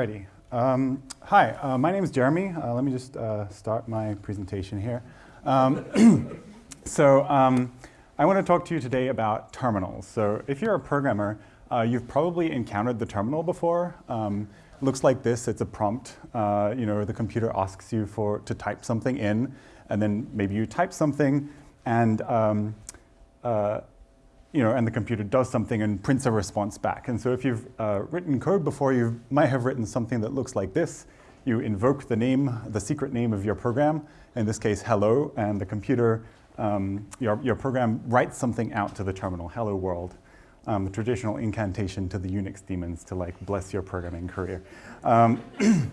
Alrighty. Um, hi, uh, my name is Jeremy. Uh, let me just uh, start my presentation here. Um, so um, I want to talk to you today about terminals. So if you're a programmer, uh, you've probably encountered the terminal before. Um, looks like this. It's a prompt. Uh, you know, the computer asks you for to type something in, and then maybe you type something, and um, uh, you know, and the computer does something and prints a response back. And so if you've uh, written code before, you might have written something that looks like this. You invoke the name, the secret name of your program, in this case, hello, and the computer, um, your, your program writes something out to the terminal, hello world. Um, the traditional incantation to the Unix demons to like bless your programming career. Um,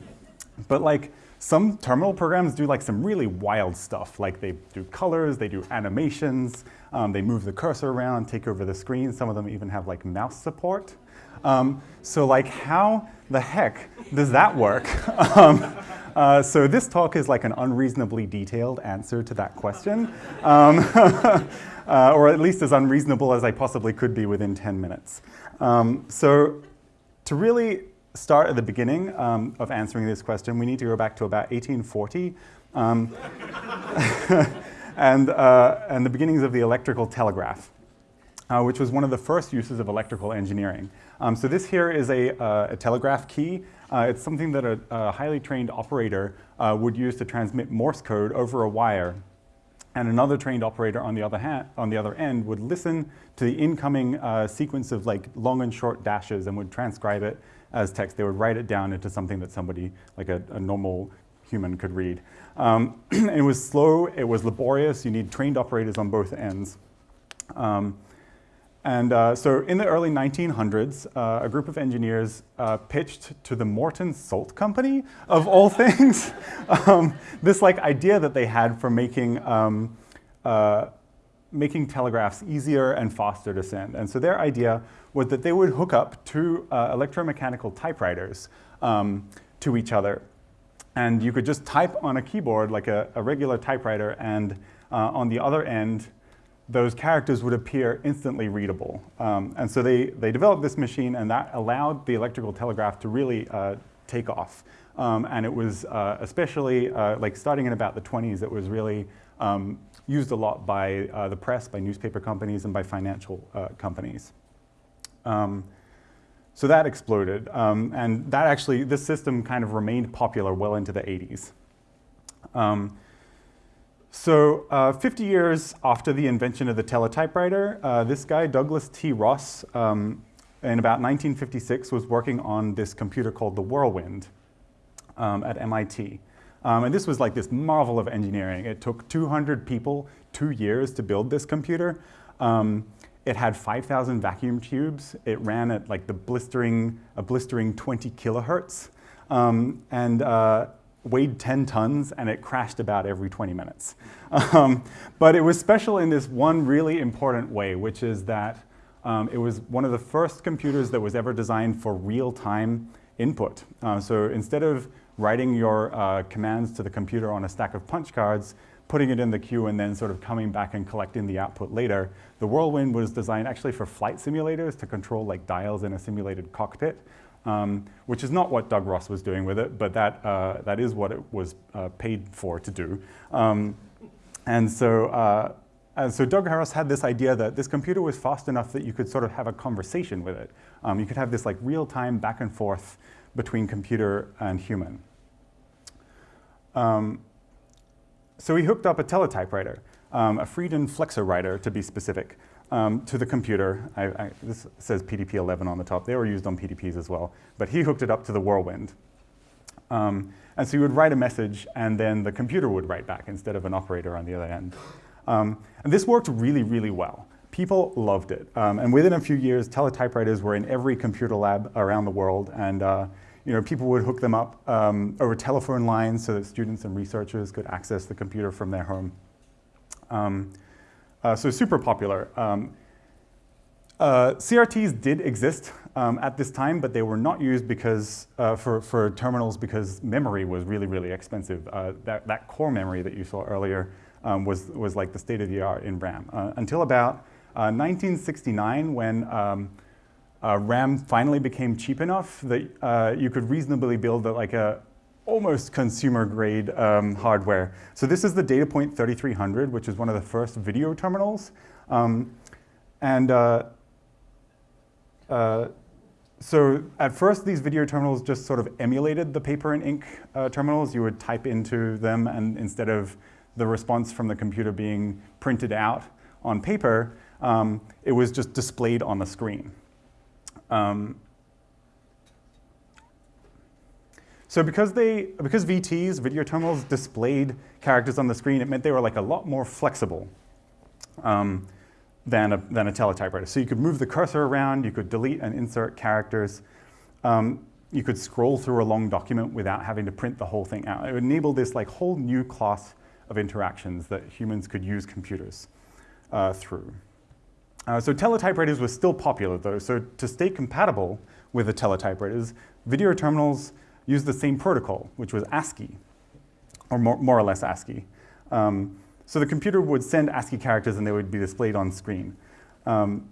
but like, some terminal programs do like some really wild stuff, like they do colors, they do animations, um, they move the cursor around, take over the screen. Some of them even have like mouse support. Um, so like how the heck does that work? um, uh, so this talk is like an unreasonably detailed answer to that question, um, uh, or at least as unreasonable as I possibly could be within 10 minutes. Um, so to really start at the beginning um, of answering this question, we need to go back to about 1840 um, and, uh, and the beginnings of the electrical telegraph, uh, which was one of the first uses of electrical engineering. Um, so this here is a, uh, a telegraph key. Uh, it's something that a, a highly trained operator uh, would use to transmit Morse code over a wire and another trained operator on the other, hand, on the other end would listen to the incoming uh, sequence of like long and short dashes and would transcribe it as text. They would write it down into something that somebody, like a, a normal human could read. Um, it was slow, it was laborious, you need trained operators on both ends. Um, and uh, so in the early 1900s, uh, a group of engineers uh, pitched to the Morton Salt Company, of all things, um, this like idea that they had for making um, uh, making telegraphs easier and faster to send. And so their idea was that they would hook up two uh, electromechanical typewriters um, to each other. And you could just type on a keyboard like a, a regular typewriter and uh, on the other end, those characters would appear instantly readable. Um, and so they, they developed this machine and that allowed the electrical telegraph to really uh, take off. Um, and it was uh, especially, uh, like starting in about the 20s, it was really um, used a lot by uh, the press, by newspaper companies, and by financial uh, companies. Um, so that exploded, um, and that actually, this system kind of remained popular well into the 80s. So uh, 50 years after the invention of the teletypewriter, uh, this guy, Douglas T. Ross, um, in about 1956 was working on this computer called the Whirlwind um, at MIT. Um, and this was like this marvel of engineering. It took 200 people two years to build this computer. Um, it had 5,000 vacuum tubes. It ran at like the blistering, a blistering 20 kilohertz. Um, and uh, weighed 10 tons and it crashed about every 20 minutes. Um, but it was special in this one really important way, which is that um, it was one of the first computers that was ever designed for real-time input. Uh, so instead of writing your uh, commands to the computer on a stack of punch cards, putting it in the queue and then sort of coming back and collecting the output later. The Whirlwind was designed actually for flight simulators to control like dials in a simulated cockpit, um, which is not what Doug Ross was doing with it, but that, uh, that is what it was uh, paid for to do. Um, and so, uh, and so Doug Ross had this idea that this computer was fast enough that you could sort of have a conversation with it. Um, you could have this like real-time back and forth between computer and human. Um, so he hooked up a teletypewriter, um, a Friden Flexowriter to be specific, um, to the computer. I, I, this says PDP-11 on the top. They were used on PDPs as well. But he hooked it up to the Whirlwind. Um, and so he would write a message, and then the computer would write back instead of an operator on the other end. Um, and this worked really, really well. People loved it. Um, and within a few years, teletypewriters were in every computer lab around the world. And uh, you know, people would hook them up um, over telephone lines so that students and researchers could access the computer from their home. Uh, so super popular. Um, uh, CRTs did exist um, at this time, but they were not used because uh, for, for terminals because memory was really, really expensive. Uh, that, that core memory that you saw earlier um, was, was like the state of the art in RAM. Uh, until about 1969 uh, when um, RAM finally became cheap enough that you could reasonably build like a almost consumer grade um, hardware. So this is the DataPoint 3300, which is one of the first video terminals. Um, and uh, so at first, these video terminals just sort of emulated the paper and ink uh, terminals. You would type into them, and instead of the response from the computer being printed out on paper, um, it was just displayed on the screen. Um, so because they, because VTs, video terminals, displayed characters on the screen, it meant they were like a lot more flexible. Um, than a, than a teletypewriter. So you could move the cursor around, you could delete and insert characters, um, you could scroll through a long document without having to print the whole thing out. It would enable this like whole new class of interactions that humans could use computers uh, through. Uh, so teletypewriters were still popular though, so to stay compatible with the teletypewriters, video terminals used the same protocol, which was ASCII, or more, more or less ASCII. Um, so the computer would send ASCII characters and they would be displayed on screen. Um,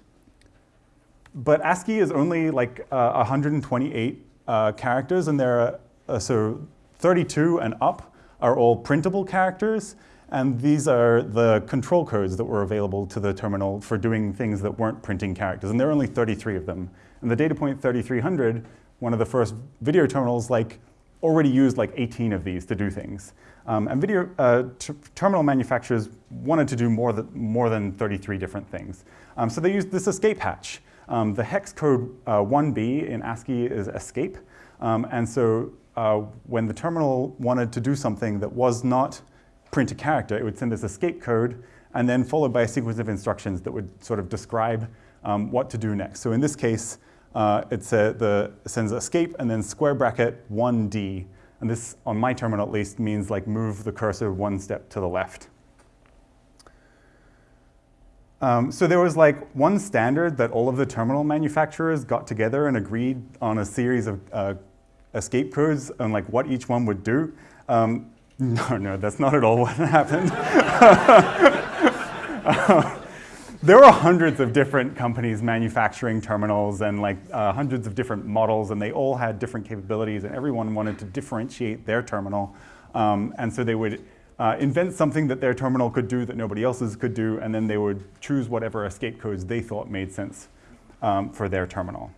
but ASCII is only like uh, 128 uh, characters and there are, uh, so 32 and up are all printable characters and these are the control codes that were available to the terminal for doing things that weren't printing characters and there are only 33 of them. And the DataPoint 3300, one of the first video terminals, like already used like 18 of these to do things. Um, and video uh, terminal manufacturers wanted to do more, th more than 33 different things. Um, so they used this escape hatch. Um, the hex code uh, 1B in ASCII is escape. Um, and so uh, when the terminal wanted to do something that was not print a character, it would send this escape code and then followed by a sequence of instructions that would sort of describe um, what to do next. So in this case, uh, it, sends escape and then square bracket 1D and this, on my terminal at least, means like move the cursor one step to the left. Um, so there was like one standard that all of the terminal manufacturers got together and agreed on a series of uh, escape codes and like what each one would do. Um, no, no, that's not at all what happened. there were hundreds of different companies manufacturing terminals and like uh, hundreds of different models and they all had different capabilities and everyone wanted to differentiate their terminal. Um, and so they would uh, invent something that their terminal could do that nobody else's could do and then they would choose whatever escape codes they thought made sense um, for their terminal.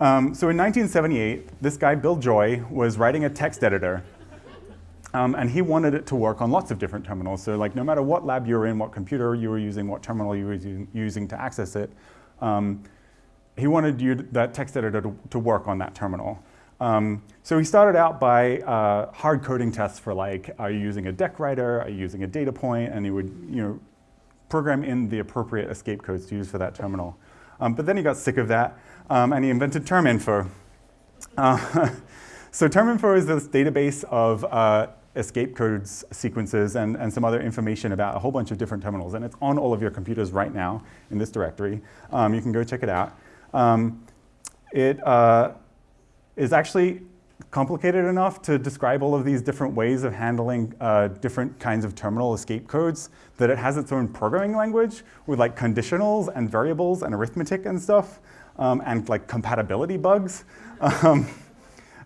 Um, so in 1978, this guy, Bill Joy, was writing a text editor um, and he wanted it to work on lots of different terminals. So like no matter what lab you were in, what computer you were using, what terminal you were using, to access it, um, he wanted you, that text editor to, to work on that terminal. Um, so he started out by uh, hard coding tests for like, are you using a DECwriter, are you using a DataPoint? point, and he would you know, program in the appropriate escape codes to use for that terminal. Um, but then he got sick of that, um, and he invented terminfo. Uh, so terminfo is this database of uh, escape codes sequences and, and some other information about a whole bunch of different terminals. And it's on all of your computers right now in this directory. Um, you can go check it out. Um, it uh, is actually complicated enough to describe all of these different ways of handling uh, different kinds of terminal escape codes that it has its own programming language with like conditionals and variables and arithmetic and stuff um, and like compatibility bugs. Um,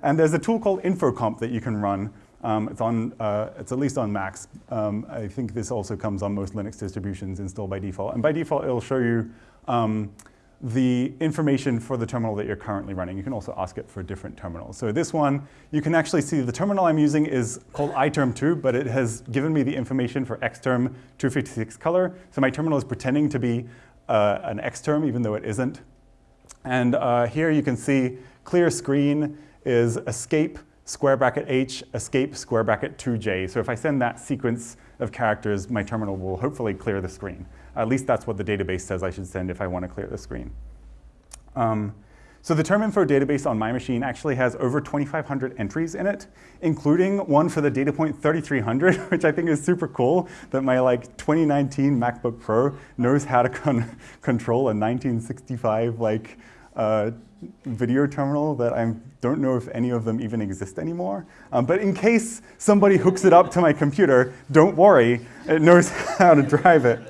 and there's a tool called infocmp that you can run um, it's on, uh, it's at least on Macs. Um, I think this also comes on most Linux distributions installed by default. And by default, it'll show you um, the information for the terminal that you're currently running. You can also ask it for different terminals. So this one, you can actually see the terminal I'm using is called iTerm2, but it has given me the information for xterm 256 color. So my terminal is pretending to be uh, an xterm, even though it isn't. And uh, here you can see clear screen is escape square bracket h, escape square bracket 2j. So if I send that sequence of characters, my terminal will hopefully clear the screen. At least that's what the database says I should send if I want to clear the screen. Um, So the terminfo database on my machine actually has over 2,500 entries in it, including one for the DataPoint 3300, which I think is super cool that my like 2019 MacBook Pro knows how to con control a 1965 like video terminal that I don't know if any of them even exist anymore. Um, but in case somebody hooks it up to my computer, don't worry, it knows how to drive it.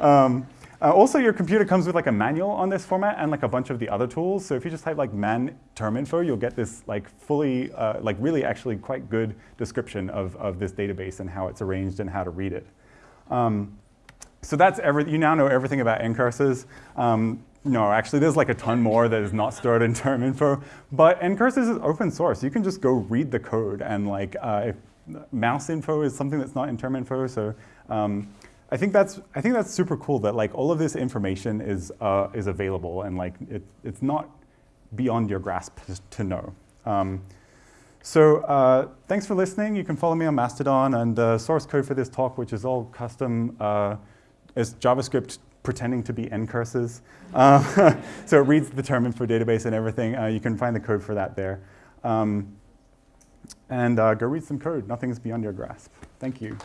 Um, uh, also, your computer comes with like a manual on this format and like a bunch of the other tools. So if you just type like man terminfo, you'll get this like fully, uh, like really actually quite good description of, of this database and how it's arranged and how to read it. Um, so that's every, you now know everything about ncurses. Um, no, actually, there's like a ton more that is not stored in terminfo. But ncurses is open source. You can just go read the code. And like uh, mouse info is something that's not in terminfo. So um, I think that's I think that's super cool that like all of this information is uh, is available and like it, it's not beyond your grasp to know. Um, so uh, thanks for listening. You can follow me on Mastodon and uh, source code for this talk, which is all custom, uh, is JavaScript pretending to be ncurses. Uh, so it reads the terminfo database and everything. Uh, you can find the code for that there. Um, and go read some code. Nothing is beyond your grasp. Thank you.